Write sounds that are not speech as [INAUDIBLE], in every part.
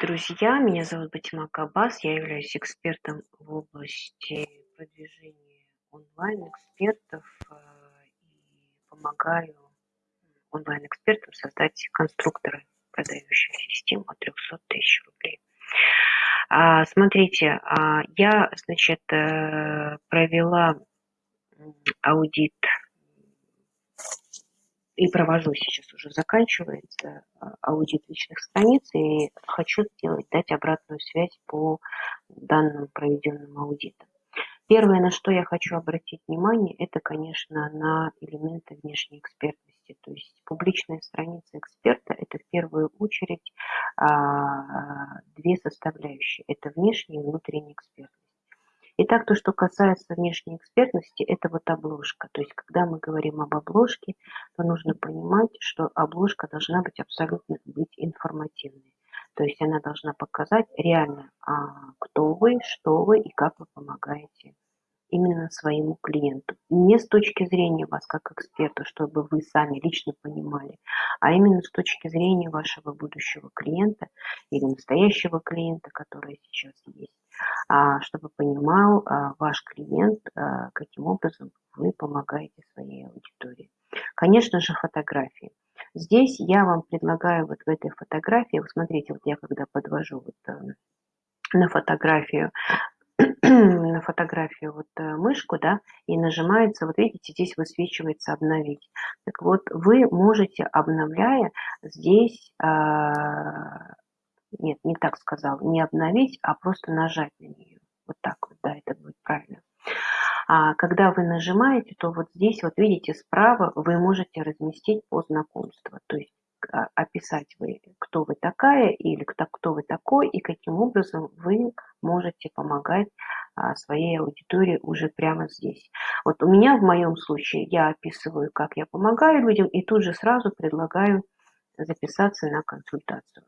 друзья! Меня зовут Батимак Аббас. Я являюсь экспертом в области продвижения онлайн-экспертов э, и помогаю онлайн-экспертам создать конструкторы продающих систем от 300 тысяч рублей. А, смотрите, а, я, значит, э, провела аудит и провожу сейчас уже заканчивается а, аудит личных страниц и хочу сделать, дать обратную связь по данным проведенным аудитам. Первое, на что я хочу обратить внимание, это, конечно, на элементы внешней экспертности. То есть публичная страница эксперта – это в первую очередь а, две составляющие. Это внешняя и внутренняя экспертность. Итак, то, что касается внешней экспертности, это вот обложка. То есть, когда мы говорим об обложке, то нужно понимать, что обложка должна быть абсолютно быть информативной. То есть она должна показать реально, а, кто вы, что вы и как вы помогаете именно своему клиенту. Не с точки зрения вас как эксперта, чтобы вы сами лично понимали, а именно с точки зрения вашего будущего клиента или настоящего клиента, который сейчас есть, чтобы понимал а, ваш клиент, а, каким образом вы помогаете своей аудитории. Конечно же, фотографии. Здесь я вам предлагаю вот в этой фотографии, вот смотрите, вот я когда подвожу вот э, на фотографию [CLEARS THROAT] на фотографию вот э, мышку, да, и нажимается, вот видите, здесь высвечивается обновить. Так вот, вы можете, обновляя, здесь, а, нет, не так сказал, не обновить, а просто нажать на нее. Вот так вот, да, это будет правильно. А когда вы нажимаете, то вот здесь, вот видите, справа вы можете разместить по знакомству. То есть а, описать вы, кто вы такая или кто, кто вы такой и каким образом вы можете помогать а, своей аудитории уже прямо здесь. Вот у меня в моем случае я описываю, как я помогаю людям и тут же сразу предлагаю записаться на консультацию.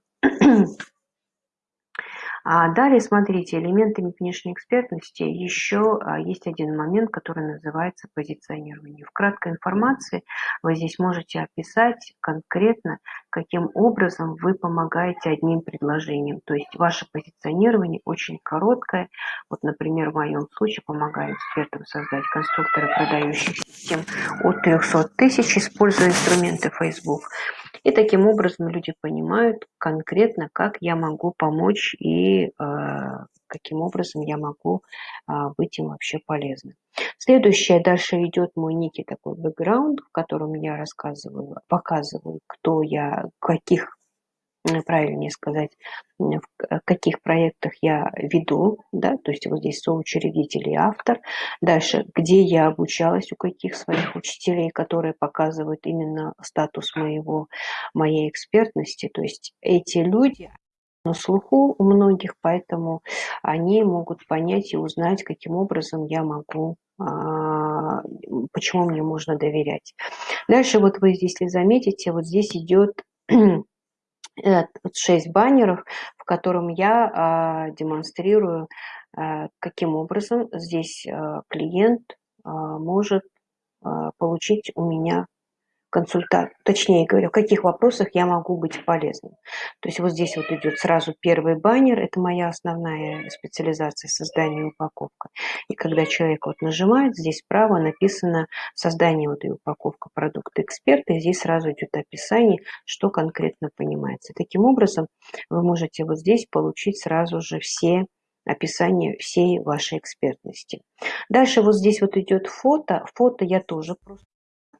А далее, смотрите, элементами внешней экспертности еще а, есть один момент, который называется позиционирование. В краткой информации вы здесь можете описать конкретно, каким образом вы помогаете одним предложением. То есть ваше позиционирование очень короткое. Вот, например, в моем случае помогаю экспертам создать конструкторы продающих систем от 300 тысяч, используя инструменты Facebook. И таким образом люди понимают конкретно, как я могу помочь и э, каким образом я могу э, быть им вообще полезным. Следующее, дальше идет мой некий такой бэкграунд, в котором я рассказываю, показываю, кто я, каких правильнее сказать, в каких проектах я веду, да, то есть вот здесь соучредитель и автор. Дальше, где я обучалась, у каких своих учителей, которые показывают именно статус моего, моей экспертности. То есть эти люди на слуху у многих, поэтому они могут понять и узнать, каким образом я могу а, почему мне можно доверять. Дальше вот вы, если заметите, вот здесь идет [CLEARS THROAT] 6 баннеров, в котором я а, демонстрирую, а, каким образом здесь а, клиент может получить у меня консультацию, точнее говоря, в каких вопросах я могу быть полезным. То есть вот здесь вот идет сразу первый баннер, это моя основная специализация создание и упаковка. И когда человек вот нажимает, здесь справа написано создание вот и упаковка продукта эксперта, и здесь сразу идет описание, что конкретно понимается. Таким образом, вы можете вот здесь получить сразу же все описание всей вашей экспертности. Дальше вот здесь вот идет фото. Фото я тоже просто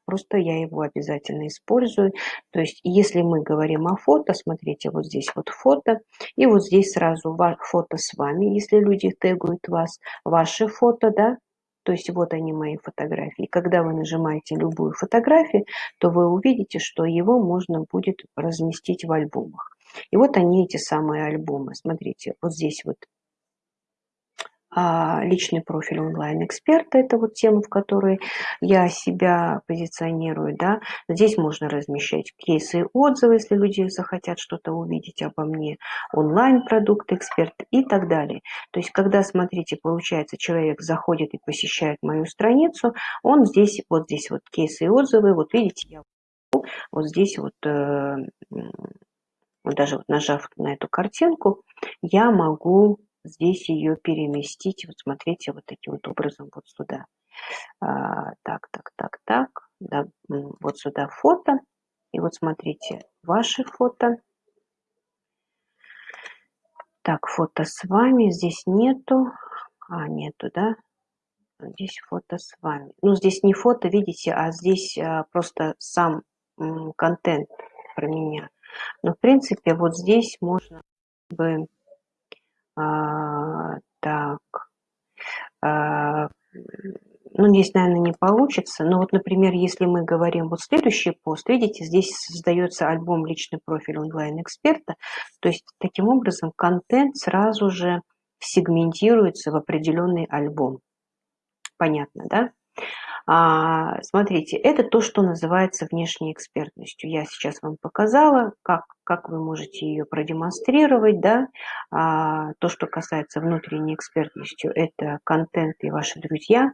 просто я его обязательно использую. То есть, если мы говорим о фото, смотрите, вот здесь вот фото, и вот здесь сразу фото с вами, если люди тегуют вас, ваши фото, да, то есть вот они мои фотографии. Когда вы нажимаете любую фотографию, то вы увидите, что его можно будет разместить в альбомах. И вот они, эти самые альбомы. Смотрите, вот здесь вот личный профиль онлайн-эксперта, это вот тема, в которой я себя позиционирую, да, здесь можно размещать кейсы и отзывы, если люди захотят что-то увидеть обо мне, онлайн-продукт эксперт и так далее. То есть, когда, смотрите, получается, человек заходит и посещает мою страницу, он здесь, вот здесь вот кейсы и отзывы, вот видите, я вот здесь вот э, вот даже вот нажав на эту картинку, я могу здесь ее переместить, вот смотрите, вот таким вот образом вот сюда. А, так, так, так, так, да, вот сюда фото, и вот смотрите, ваши фото. Так, фото с вами, здесь нету, а, нету, да, здесь фото с вами. Ну, здесь не фото, видите, а здесь а, просто сам контент про меня. Но, в принципе, вот здесь можно бы а, так, а, ну, здесь, наверное, не получится. Но вот, например, если мы говорим вот следующий пост, видите, здесь создается альбом «Личный профиль онлайн-эксперта». То есть, таким образом, контент сразу же сегментируется в определенный альбом. Понятно, да? А, смотрите, это то, что называется внешней экспертностью. Я сейчас вам показала, как, как вы можете ее продемонстрировать. Да? А, то, что касается внутренней экспертностью, это контент и ваши друзья.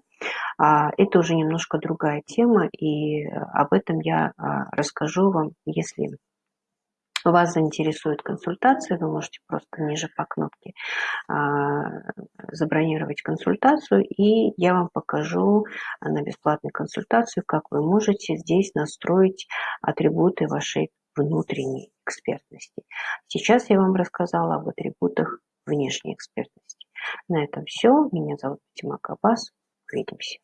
А, это уже немножко другая тема, и об этом я расскажу вам, если вас заинтересует консультация, вы можете просто ниже по кнопке а, забронировать консультацию, и я вам покажу на бесплатной консультации, как вы можете здесь настроить атрибуты вашей внутренней экспертности. Сейчас я вам рассказала об атрибутах внешней экспертности. На этом все. Меня зовут Тима Кабас. Увидимся.